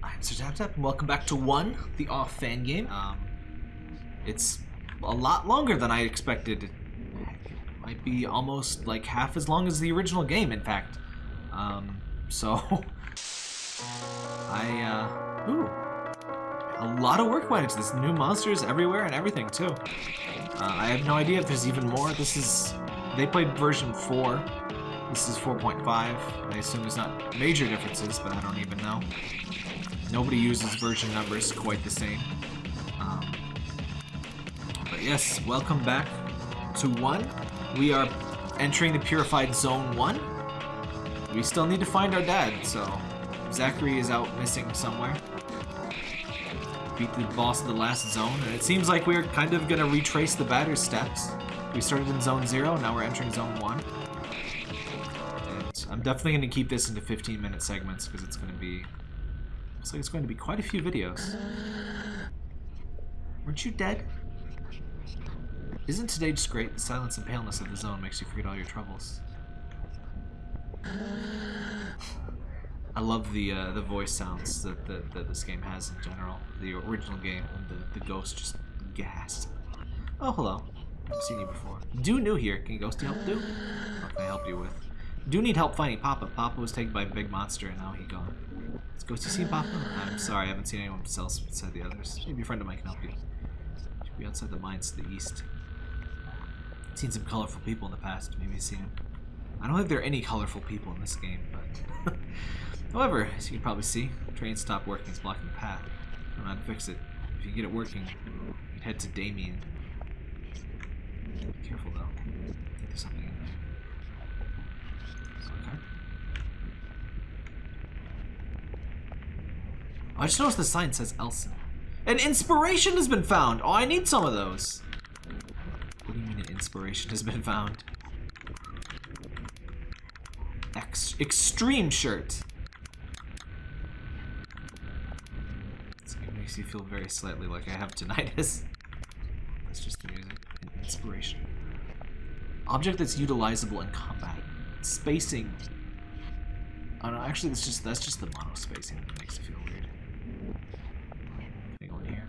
I'm Sir Tap Tap, and welcome back to One, the off fan game. Um, it's a lot longer than I expected. It might be almost like half as long as the original game, in fact. Um, so, I, uh, ooh, a lot of work went into this. New monsters everywhere and everything, too. Uh, I have no idea if there's even more. This is, they played version 4. This is 4.5. I assume there's not major differences, but I don't even know. Nobody uses version numbers quite the same. Um, but yes, welcome back to 1. We are entering the Purified Zone 1. We still need to find our dad, so Zacharie is out missing somewhere. Beat the boss of the last zone, and it seems like we're kind of to retrace the batter's steps. We started in Zone 0, now we're entering Zone 1. And I'm definitely to keep this into 15 minute segments because it's to be Looks like it's going to be quite a few videos. Weren't you dead? Isn't today just great? The silence and paleness of the zone makes you forget all your troubles. I love the uh, the voice sounds that, that, that this game has in general. The original game, the, the ghost just gasped. Oh, hello. I've seen you before. Do new here. Can Ghosty help do? What can I help you with? Do need help finding Papa. Papa was taken by a big monster and now he gone. Let's go to see Papa. I'm sorry, I haven't seen anyone else beside the others. Maybe a friend of mine can help you. Should be outside the mines to the east. Seen some colorful people in the past. Maybe seen them. I don't think there are any colorful people in this game, but... However, as you can probably see, the train stopped working. It's blocking the path. I don't know how to fix it. If you get it working, you can head to Damien. Be careful, though. I think there's something in there. Okay. I just noticed the sign says Elsen. An inspiration has been found! Oh, I need some of those. What do you mean an inspiration has been found? Ex extreme shirt. It makes you feel very slightly like I have tinnitus. That's just the music. An inspiration. Object that's utilizable in combat. Spacing. Oh no, actually that's just that's just the mono spacing that makes it feel weird. Anything on here?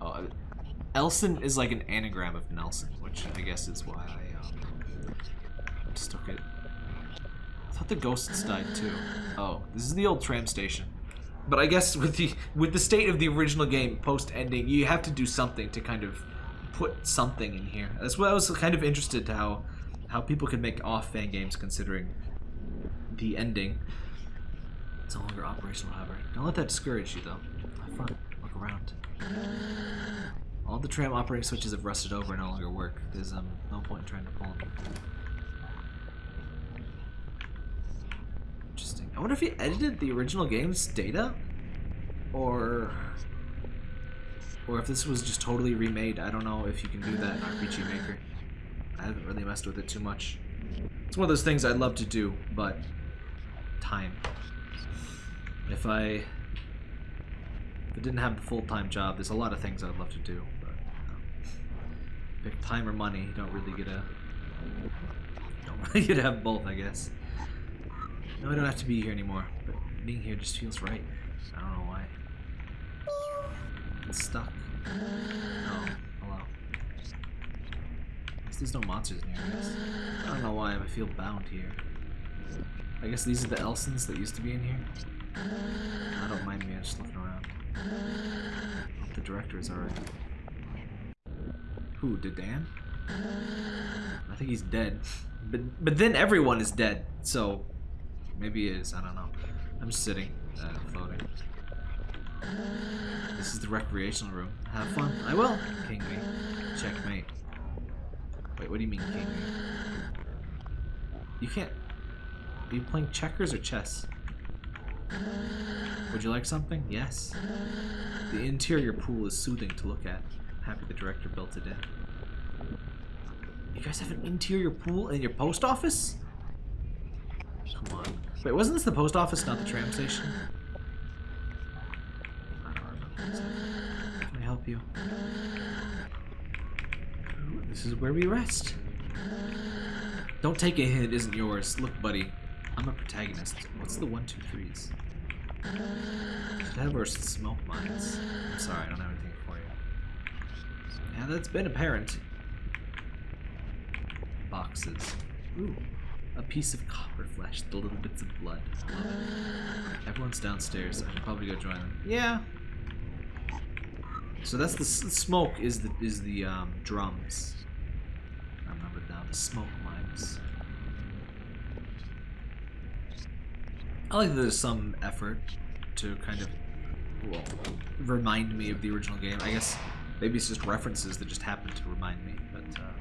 Oh, Elsen is like an anagram of Nelson, which I guess is why I um, took it. I thought the ghosts died too. Oh, this is the old tram station. But I guess with the with the state of the original game post ending, you have to do something to kind of put something in here. That's why I was kind of interested to how how people can make off fan games considering the ending. It's no longer operational, however. Don't let that discourage you though. Have fun. Look around. All the tram operating switches have rusted over and no longer work. There's um, no point in trying to pull them. Interesting. I wonder if he edited the original game's data? Or... Or if this was just totally remade. I don't know if you can do that in RPG Maker. I haven't really messed with it too much. It's one of those things I'd love to do, but... Time. If I... If I didn't have the full-time job, there's a lot of things I'd love to do, but... Um, know, time or money, you don't really get a... Don't really get to have both, I guess. No, I don't have to be here anymore, but being here just feels right. I don't know why. It's stuck. Oh, hello. I guess there's no monsters near us. I. Don't know why, I feel bound here. I guess these are the Elsens that used to be in here. I don't mind me, I'm just looking around. The director is alright. Who, Dedan? I think he's dead. But but then everyone is dead, so Maybe is. I don't know. I'm just sitting, uh, floating. This is the recreational room. Have fun. I will. King me. Checkmate. Wait, what do you mean king me? You can't... Are you playing checkers or chess? Would you like something? Yes. The interior pool is soothing to look at. I'm happy the director built it in. You guys have an interior pool in your post office? Come on. Wait, wasn't this the post office, not the tram station? Can I help you? This is where we rest. Don't take a hint, isn't yours. Look, buddy. I'm a protagonist. What's the one, two, threes? That versus smoke mines. I'm sorry, I don't have anything for you. Yeah, that's been apparent. Boxes. Ooh. A piece of copper flesh, the little bits of blood. Everyone's downstairs. I should probably go join them. Yeah. So that's the smoke is the is the um, drums. I remember now the smoke mines. I like that there's some effort to kind of well remind me of the original game. I guess maybe it's just references that just happen to remind me, but. Uh,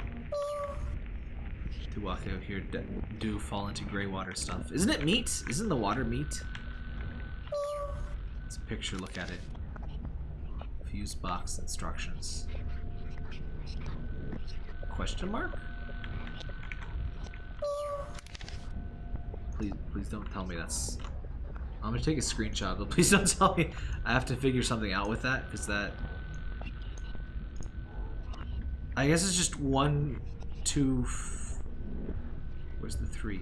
out here do fall into gray water stuff. Isn't it meat? Isn't the water meat? It's a picture, look at it. Fuse box instructions. Question mark? Please, please don't tell me that's... I'm gonna take a screenshot, but please don't tell me I have to figure something out with that, because that... I guess it's just one, two, Where's the three?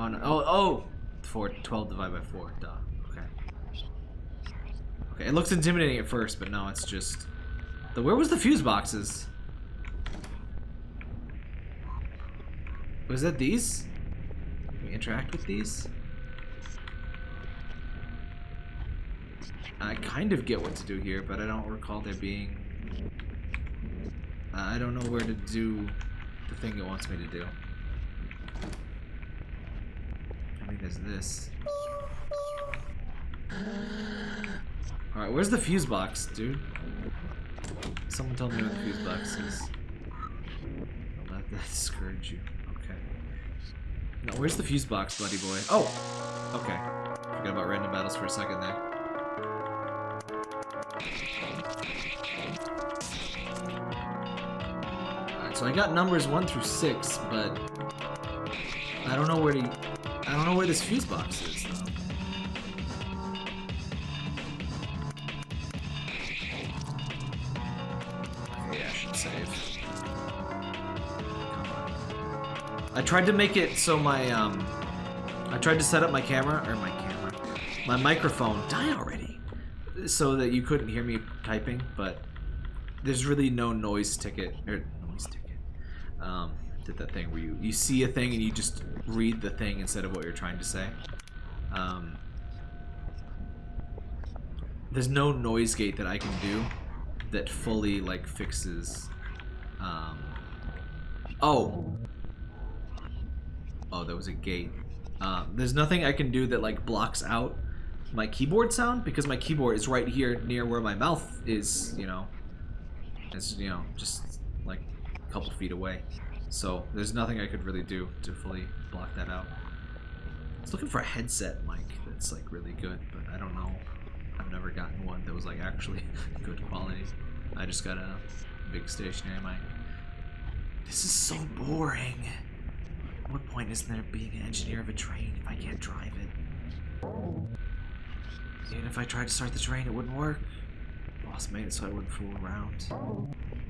Oh, no. oh, oh! Four, 12 divided by 4, duh. Okay. Okay, it looks intimidating at first, but no, it's just... The, where was the fuse boxes? Was that these? Can we interact with these? I kind of get what to do here, but I don't recall there being uh, I don't know where to do the thing it wants me to do. I mean, there's this. Alright, where's the fuse box, dude? Someone tell me where the fuse box is. Don't let that discourage you. Okay. Where's the fuse box, buddy boy? Oh! Okay. Forgot about random battles for a second there. So I got numbers one through six, but I don't know where to. I don't know where this fuse box is I tried to make it so my um. I tried to set up my camera or my camera, my microphone. Die already, so that you couldn't hear me typing, but there's really no noise ticket or noise ticket um, did that thing where you, you see a thing and you just read the thing instead of what you're trying to say. Um, there's no noise gate that I can do that fully like fixes. Um, oh, oh, there was a gate. Um, there's nothing I can do that like blocks out my keyboard sound because my keyboard is right here near where my mouth is. You know, it's you know just like a couple feet away. So there's nothing I could really do to fully block that out. I was looking for a headset mic that's like really good, but I don't know. I've never gotten one that was like actually good quality. I just got a big stationary mic. This is so boring. What point is there being an engineer of a train if I can't drive it? Even if I tried to start the train, it wouldn't work. Boss made it so I wouldn't fool around.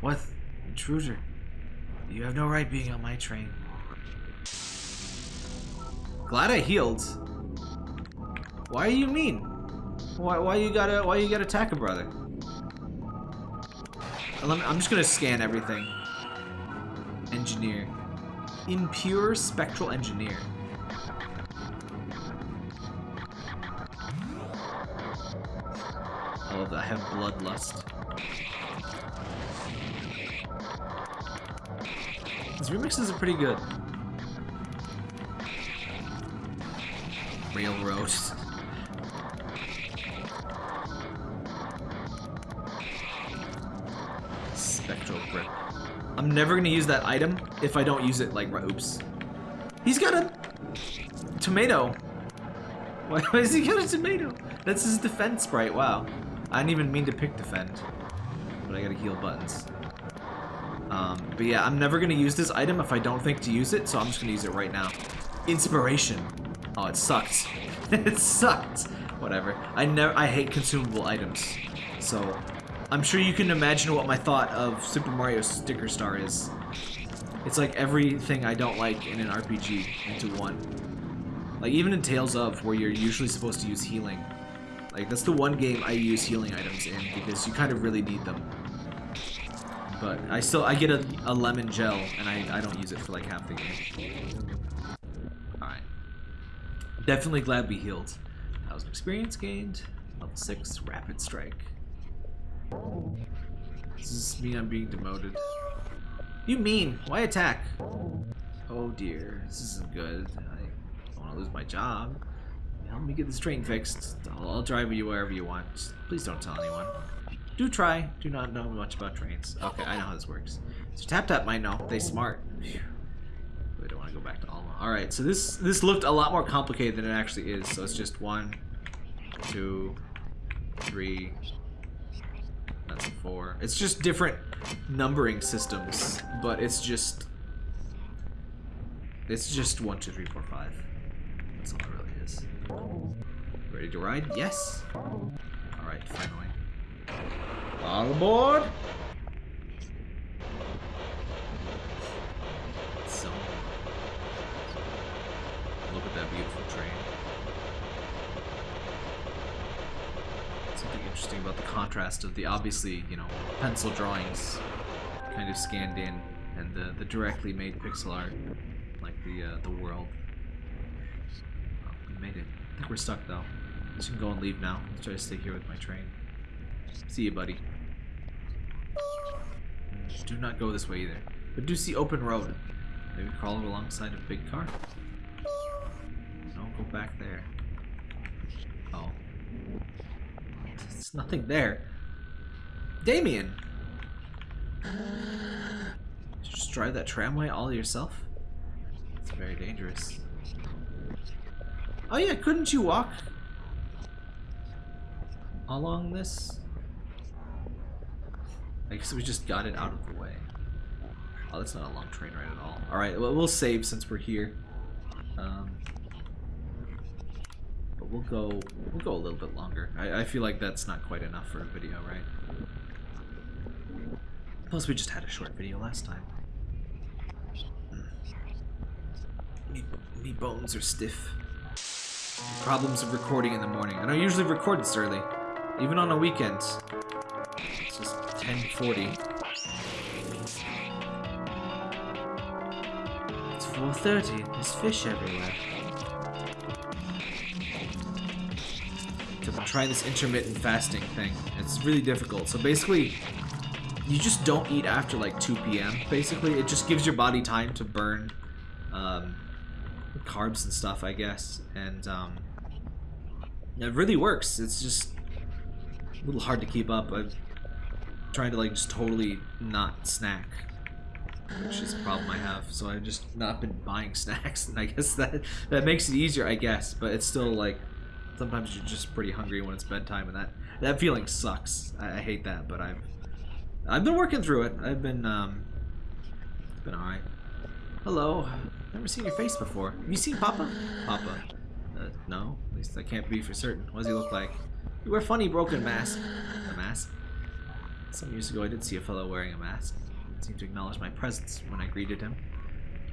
What? Intruder. You have no right being on my train. Glad I healed. Why are you mean? Why, why you gotta why you gotta attack a brother? I'm just gonna scan everything. Engineer. Impure spectral engineer. I love that. I have bloodlust. These remixes are pretty good. Railroad. I'm never gonna use that item if I don't use it like oops. He's got a tomato. Why has he got a tomato? That's his defense sprite, wow. I didn't even mean to pick defend. But I gotta heal buttons. Um, but yeah, I'm never to use this item if I don't think to use it, so I'm just to use it right now. Inspiration. Oh, it sucked. it sucked. Whatever. I never. I hate consumable items. So, I'm sure you can imagine what my thought of Super Mario Sticker Star is. It's like everything I don't like in an RPG into one. Like even in Tales of, where you're usually supposed to use healing. Like that's the one game I use healing items in because you kind of really need them. But I still I get a, a lemon gel and I, I don't use it for like half the game. Alright. Definitely glad we healed. Thousand experience gained. Level 6 rapid strike. Does this mean I'm being demoted? You mean? Why attack? Oh dear, this isn't good. I don't want to lose my job. Help me get this train fixed. I'll, I'll drive you wherever you want. Please don't tell anyone. Do try. Do not know much about trains. Okay, I know how this works. So Tap Tap might know. They smart. Phew. We don't want to go back to Alma. Alright, so this this looked a lot more complicated than it actually is. So it's just one, two, three, that's a four. It's just different numbering systems, but it's just it's just one, two, three, four, five. That's all it really is. Ready to ride? Yes. Alright, finally. All aboard! So, look at that beautiful train. Something interesting about the contrast of the obviously, you know, pencil drawings kind of scanned in and the, the directly made pixel art, like the uh, the world. We made it. I think we're stuck though. Just can go and leave now. Let's try to stay here with my train. See you, buddy. Just Do not go this way either. But do see open road. Maybe crawl alongside a big car. Don't go back there. Oh. There's nothing there. Damien! Just drive that tramway all yourself? It's very dangerous. Oh yeah, couldn't you walk along this? I guess we just got it out of the way. Oh, that's not a long train ride at all. Alright, well, we'll save since we're here. Um, we'll go we'll go a little bit longer. I, I feel like that's not quite enough for a video, right? Plus, we just had a short video last time. Hmm. Me, me bones are stiff. Problems of recording in the morning. and I usually record this early. Even on a weekend. It's just 1040. It's 4.30. There's fish everywhere. Trying this intermittent fasting thing. It's really difficult. So basically, you just don't eat after like 2 p.m. Basically, it just gives your body time to burn um, carbs and stuff, I guess. And um, it really works. It's just a little hard to keep up. I'm trying to like just totally not snack, which is a problem I have. So I've just not been buying snacks, and I guess that that makes it easier, I guess. But it's still like sometimes you're just pretty hungry when it's bedtime, and that that feeling sucks. I, I hate that, but I've I've been working through it. I've been um been alright. Hello. Never seen your face before. Have you seen Papa? Papa. Uh, no. At least I can't be for certain. What does he look like? You wear funny broken mask. A mask? Some years ago I did see a fellow wearing a mask. He seemed to acknowledge my presence when I greeted him.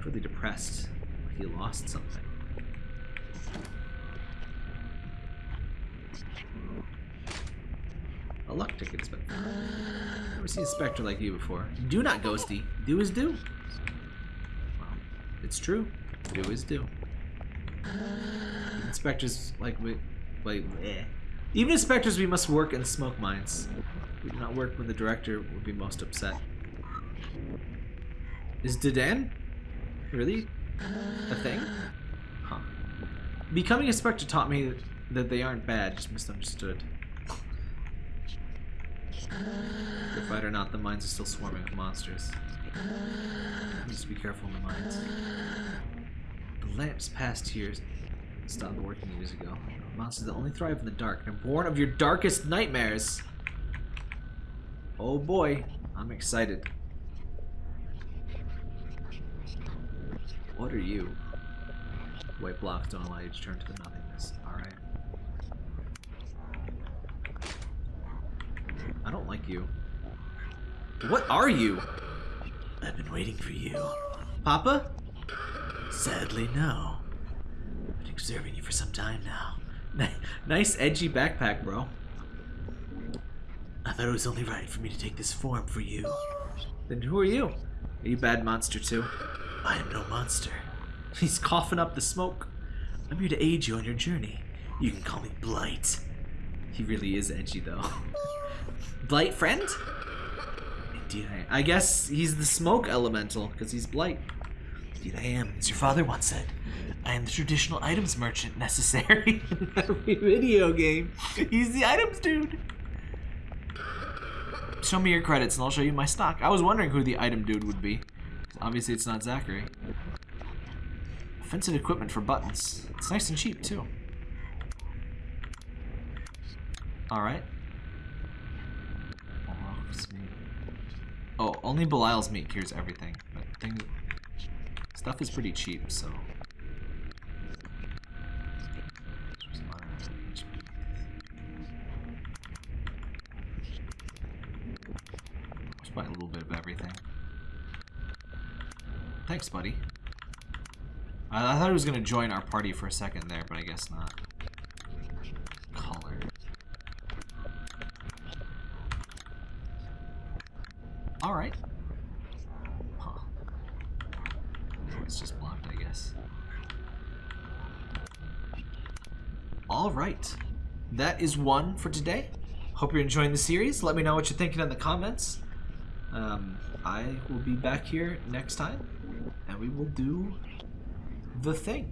Really depressed. Like he lost something. A luck ticket, Spectre. Never seen a Spectre like you before. Do not, Ghosty. Do is do. Well, it's true. Do is do. Inspectors like we, like, eh. Even as specters, we must work and smoke mines. We do not work when the director would be most upset. Is Dedan really a thing? Huh. Becoming a specter taught me that they aren't bad, just misunderstood. Good fight or not, the mines are still swarming with monsters. Just be careful in the mines. The lamps passed here stopped working years ago. Monsters that only thrive in the dark and are born of your darkest nightmares. Oh boy, I'm excited. What are you? White blocks don't allow you to turn to the nothingness. Alright. I don't like you. What are you? I've been waiting for you. Papa? Sadly, no. I've been observing you for some time now. Nice edgy backpack, bro. I thought it was only right for me to take this form for you. Then who are you? Are you bad monster too? I am no monster. He's coughing up the smoke. I'm here to aid you on your journey. You can call me Blight. He really is edgy though. Blight friend? Indeed I am. I guess he's the smoke elemental, because he's Blight. Indeed I am, as your father once said. I am the traditional items merchant necessary in every video game. He's the items dude. Show me your credits and I'll show you my stock. I was wondering who the item dude would be. Obviously it's not Zacharie. Offensive equipment for buttons. It's nice and cheap too. Alright. Oh, only Belial's meat cures everything. But thing, stuff is pretty cheap, so. Just buy a little bit of everything. Thanks, buddy. I, I thought he was gonna join our party for a second there, but I guess not. Alright. Huh. It's just blocked, I guess. Alright. That is one for today. Hope you're enjoying the series. Let me know what you're thinking in the comments. Um, I will be back here next time, and we will do the thing.